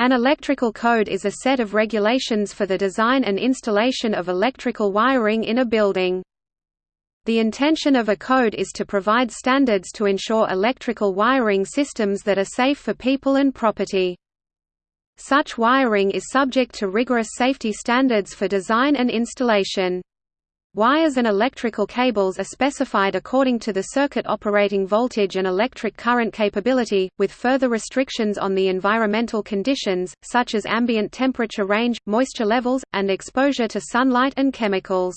An electrical code is a set of regulations for the design and installation of electrical wiring in a building. The intention of a code is to provide standards to ensure electrical wiring systems that are safe for people and property. Such wiring is subject to rigorous safety standards for design and installation. Wires and electrical cables are specified according to the circuit operating voltage and electric current capability, with further restrictions on the environmental conditions, such as ambient temperature range, moisture levels, and exposure to sunlight and chemicals.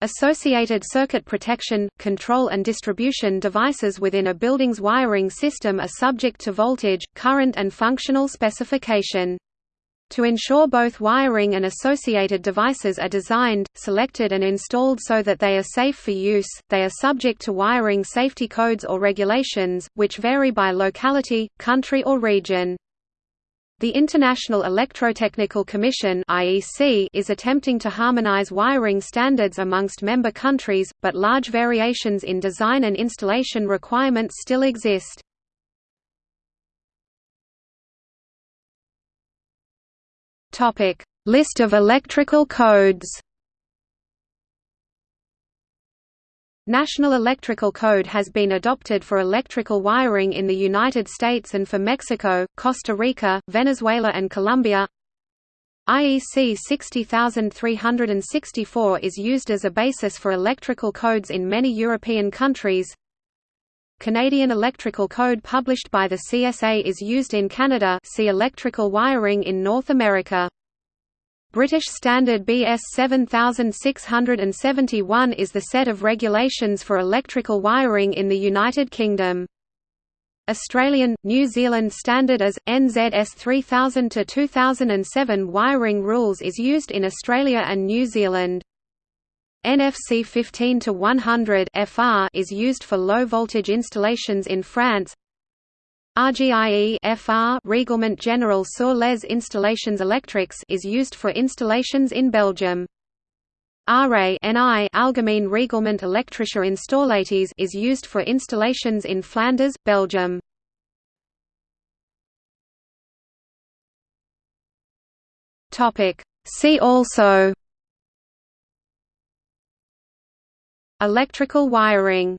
Associated circuit protection, control and distribution devices within a building's wiring system are subject to voltage, current and functional specification. To ensure both wiring and associated devices are designed, selected and installed so that they are safe for use, they are subject to wiring safety codes or regulations, which vary by locality, country or region. The International Electrotechnical Commission is attempting to harmonize wiring standards amongst member countries, but large variations in design and installation requirements still exist. Topic: List of electrical codes. National Electrical Code has been adopted for electrical wiring in the United States and for Mexico, Costa Rica, Venezuela and Colombia. IEC 60364 is used as a basis for electrical codes in many European countries. Canadian Electrical Code published by the CSA is used in Canada see electrical wiring in North America. British Standard BS 7671 is the set of regulations for electrical wiring in the United Kingdom. Australian, New Zealand Standard as, NZS 3000 to 2007 wiring rules is used in Australia and New Zealand. NFC 15 to 100 FR is used for low-voltage installations in France RGIE FR Règlement Général sur les installations électriques is used for installations in Belgium. RA NI Algemeen Reglement Elektrische Installaties is used for installations in Flanders, Belgium. Topic See also Electrical wiring